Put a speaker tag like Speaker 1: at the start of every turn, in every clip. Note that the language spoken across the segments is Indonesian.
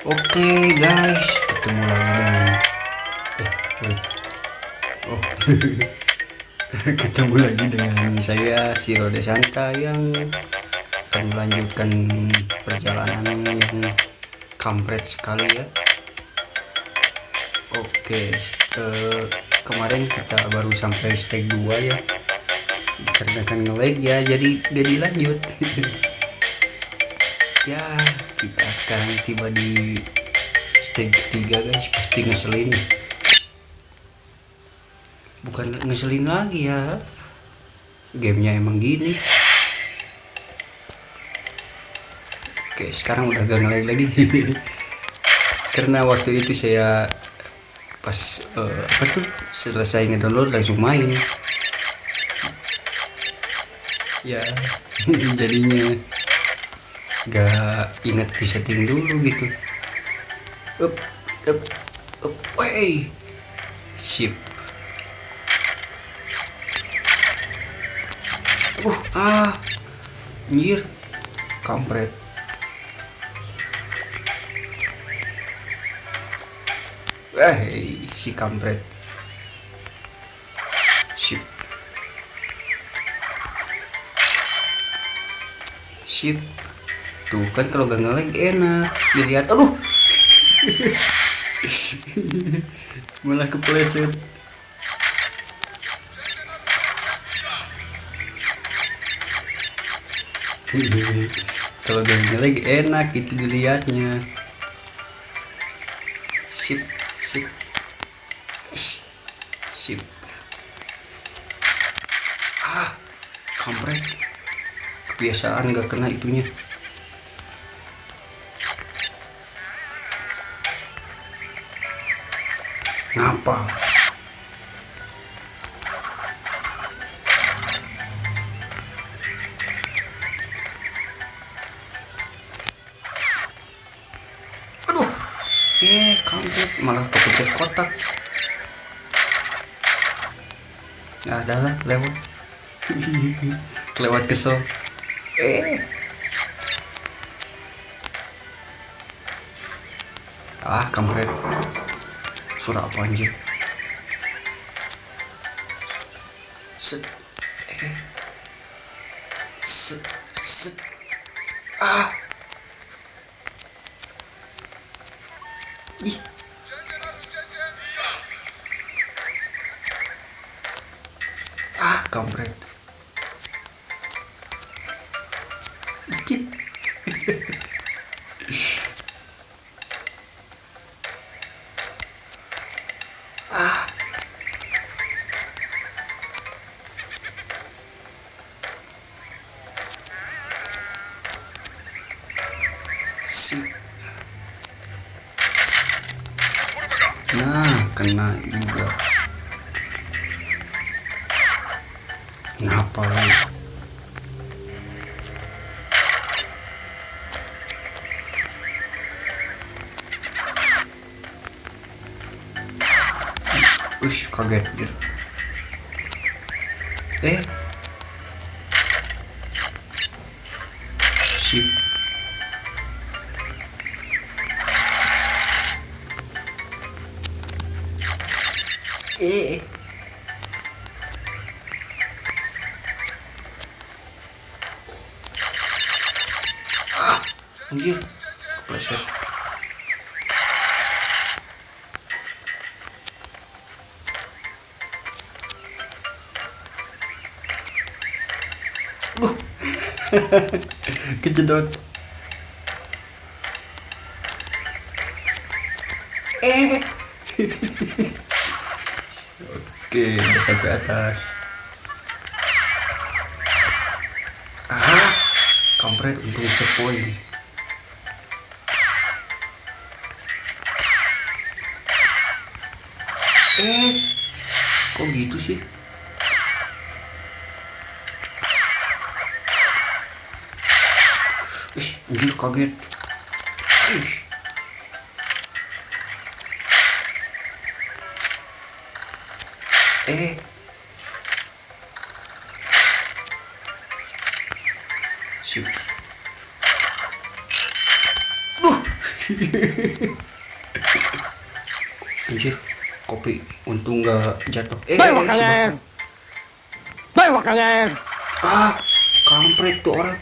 Speaker 1: Oke guys, ketemu lagi dengan eh, wait. Oh. ketemu lagi dengan saya Siro Desanta yang akan melanjutkan perjalanan yang kampret sekali ya. Oke, eh, kemarin kita baru sampai stage 2 ya. Karena kan nge-lag ya, jadi gak dilanjut. ya kita sekarang tiba di stage 3 guys. Pasti ngeselin. Bukan ngeselin lagi ya. Gamenya emang gini. Oke sekarang udah gak ngelag lagi. Karena waktu itu saya pas uh, apa tuh selesai ngedownload langsung main. Ya jadinya gak inget di setting dulu gitu. Up up up wey. Sip. Uh ah. Anjir kampret. Eh si kampret. Sip. Sip tuh kan kalau gak ngelag enak. Dilihat aduh. Malah kepleset. Kalau gak ngelag enak itu dilihatnya. Sip sip. Sip. Ah kampret. Kebiasaan gak kena itunya ngapa aduh. Eh kampret. Malah kepencet kotak. Nggak ada lah lewat. Kelewat kesel. Eh. Ah kampret 说到关键，是，是是啊。Kena juga kenapa lu Ush, kaget gitu. Anjir. Kepleset. Kejedot. Eh. Oke, udah sampai atas. Ah, kampret untung checkpoint. Kok gitu sih? Ih, anjir kaget. Ih. Eh. Sip. Duh. Kopi untung nggak jatuh eh si
Speaker 2: kalian.
Speaker 1: bapak.
Speaker 2: Bawa kalian.
Speaker 1: ah kampret tuh orang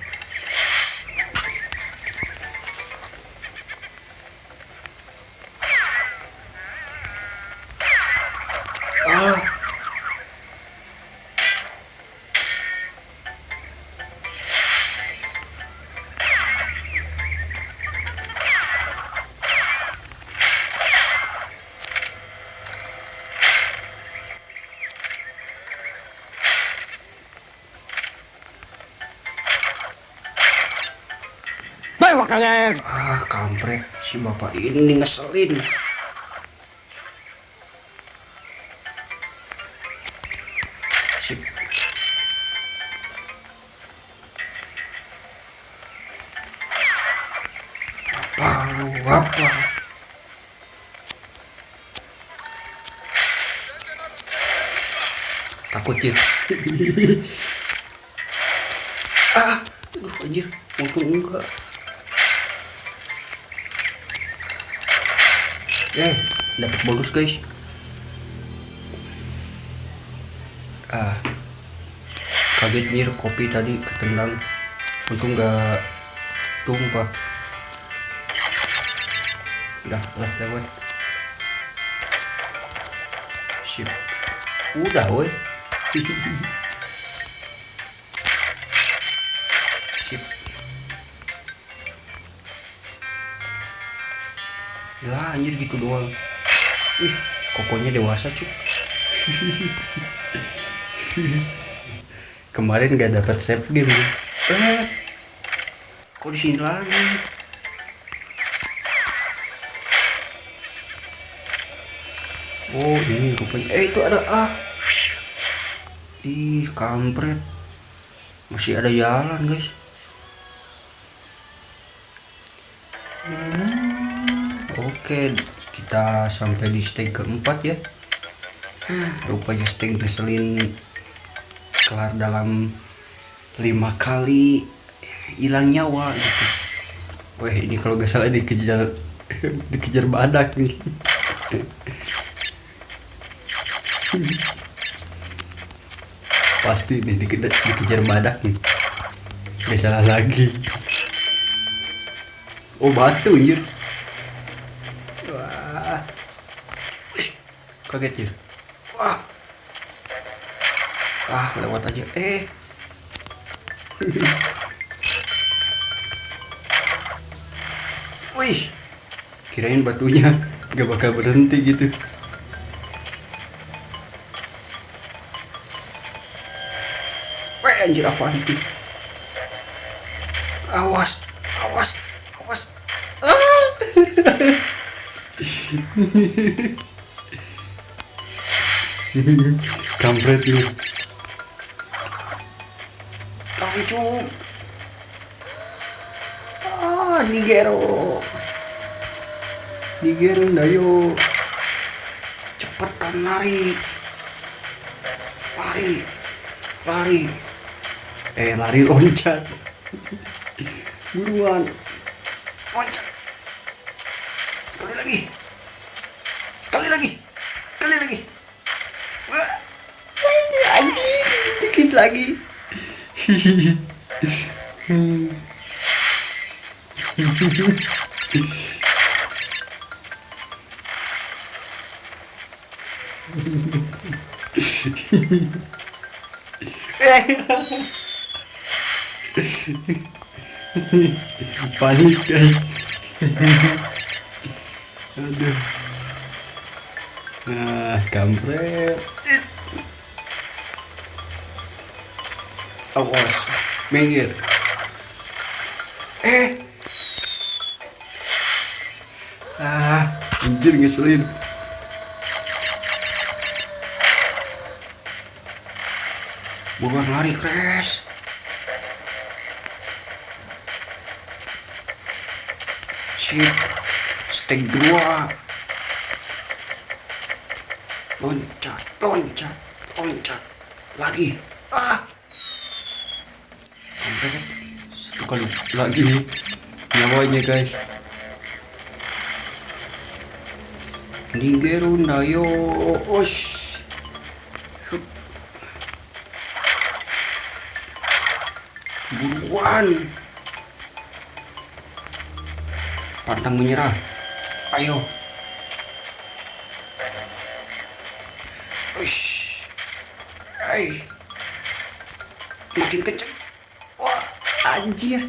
Speaker 2: Kalian.
Speaker 1: ah kampret si bapak ini ngeselin. Sip. Apa lu apa? Takut jir ah aduh anjir. Untung enggak eh dapat bonus guys. Ah. Kaget mir kopi tadi ketendang untung nggak tumpah. Udah lah lewat sip. Udah woi. Sip lah anjir gitu doang. Ih kokonya dewasa cuk. Kemarin gak dapat save game eh kok di sini lagi? Oh ini rupanya. Eh itu ada ah ih kampret. Masih ada jalan guys Oke, kita sampai di stage keempat ya. Rupanya stage ngeselin kelar dalam lima kali hilang nyawa gitu. Wah ini kalau gak salah dikejar dikejar badak nih. Pasti nih dikejar, dikejar badak nih. Gak salah lagi. Oh batu anjir. Wah. Kaget ya. Wah. Ah, lewat aja. Eh. Wih. Kirain batunya gak bakal berhenti gitu. Wah, anjir apaan itu? Awas, awas. Ah. Kampret ini. Langsung. Ah, Nigero. Nigero dayo. Cepetan lari. Lari. Lari. Eh, lari loncat. Buruan. Loncat. Sekali lagi. Sekali lagi. Sekali lagi. Wah. Anjing, anjing. Dikit lagi. Panik guys. Aduh. Nah, kampret. Awas, minggir. Eh. Ah, anjir ngeselin. Buruan lari, Crash. Shit. Steg dua. Loncat, loncat, loncat. Lagi. Ah. Kampret. Satu kali lagi. Nyawanya, guys. Nigerunda yo Osh. Buruan Pantang menyerah Ayo Ush. Ay. Makin kenceng. Anjir.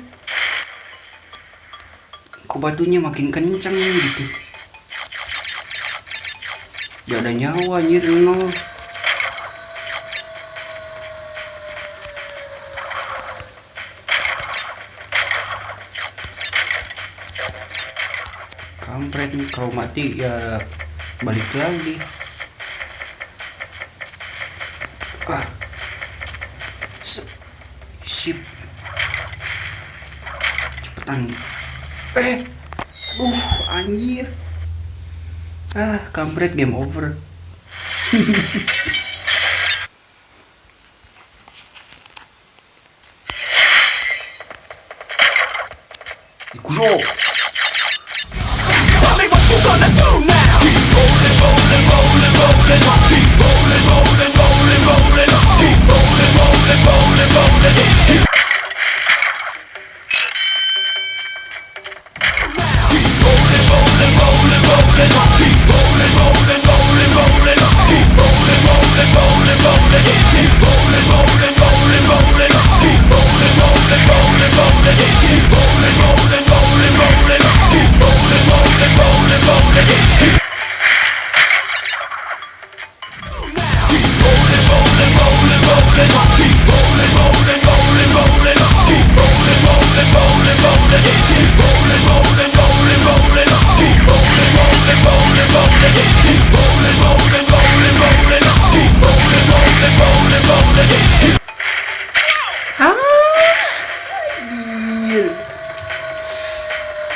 Speaker 1: Kok batunya makin kenceng gitu. Gak ada nyawa anjir nol. Kampret kalau mati ya balik lagi. Ah. Se- Sip. Eh. Aduh, anjir. Ah, kampret game over. Ikuzo.
Speaker 2: Keep rolling, rolling, rolling, rolling. Keep rolling, rolling, rolling, rolling. Keep rolling, rolling, rolling, rolling. Rolling, rolling, rolling,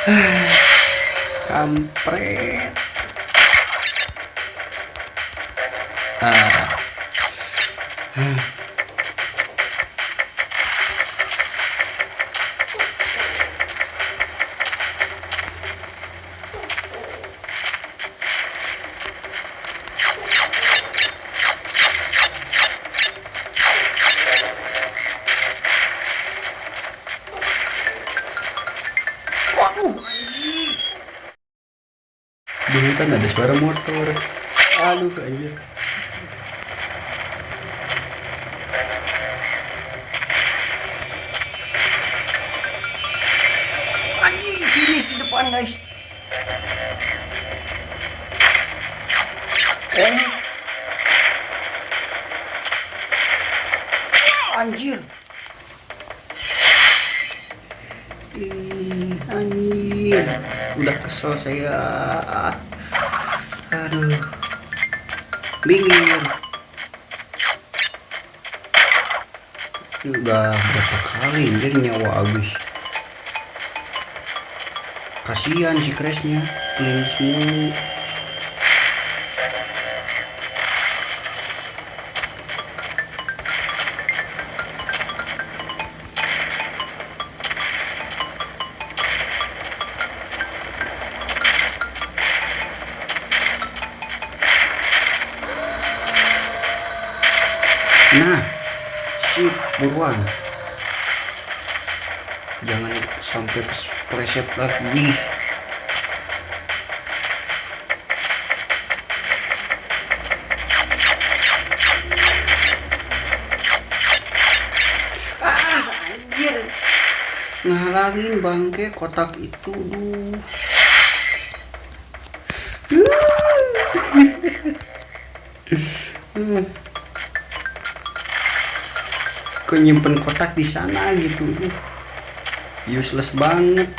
Speaker 1: Kampret. Ah. Di hutan ada suara motor. Aduh, anjir. Anjing, finish di depan, guys. Eh. Anjir. Ih, anjir. Udah kesel saya. Aduh. Minggir. Udah berapa kali anjir nyawa habis. Kasihan si crashnya. Clean semua. Sip buruan. Jangan sampai kepleset lagi. Ah, anjir. Ngalangin bangke kotak itu, duh. Kok nyimpen kotak di sana gitu, duh. Useless banget.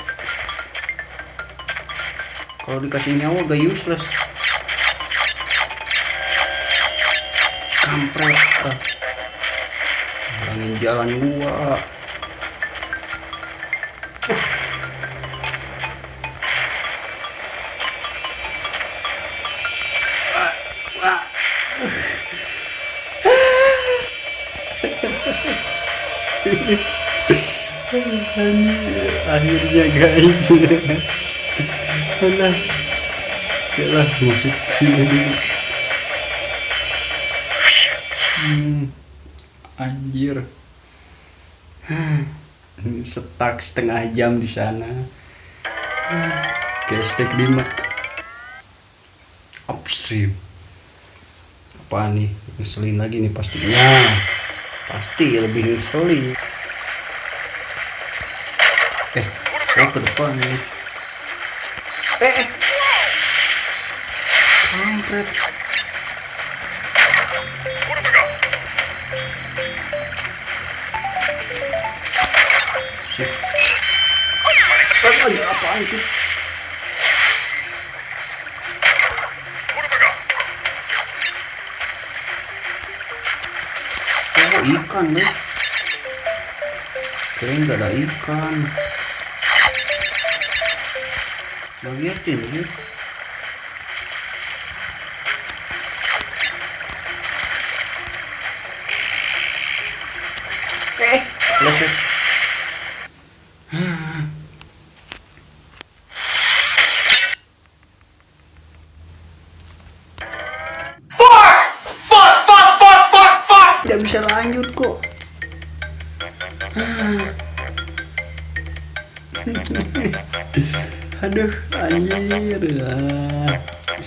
Speaker 1: Kalau dikasih nyawa gak useless. Kampret. ah. Jalan gua. Akhirnya guys. Alah. oke lah masuk sini dulu. Hmm, anjir. Setak setengah jam di sana. Hashtag 5 upstream. Apa nih? Ngeselin lagi nih pastinya. Pasti lebih ngeselin eh oh ke depan nih eh eh. Kampret. Sip. Eh, apaan itu? Oh ikan deh Kayaknya nggak ada ikan Bagiatin ya Eh, leset.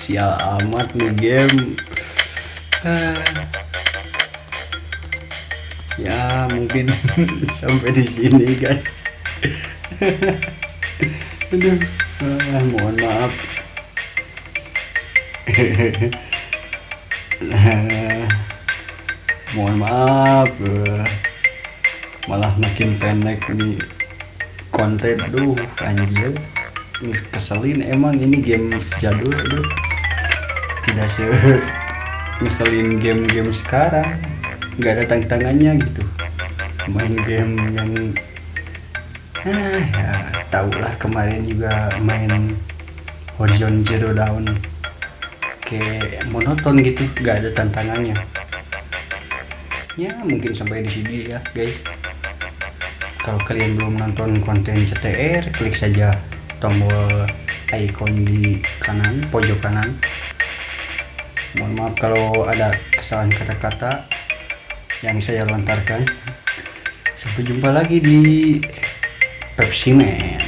Speaker 1: Sial amat nih game. Ya, mungkin sampai di sini, guys. Aduh, ah, mohon maaf. mohon maaf eh. malah makin pendek nih konten duh anjir keselin emang ini game jadul duh tidak se ngeselin game-game sekarang. Nggak ada tantangannya gitu. Main game yang ah ya tau lah kemarin juga main Horizon Zero Dawn. Kayak monoton gitu nggak ada tantangannya. Ya mungkin sampai di sini ya guys. Kalau kalian belum nonton konten CTR klik saja tombol icon di kanan pojok kanan mohon maaf kalau ada kesalahan kata-kata yang saya lontarkan. Sampai jumpa lagi di Pepsi Man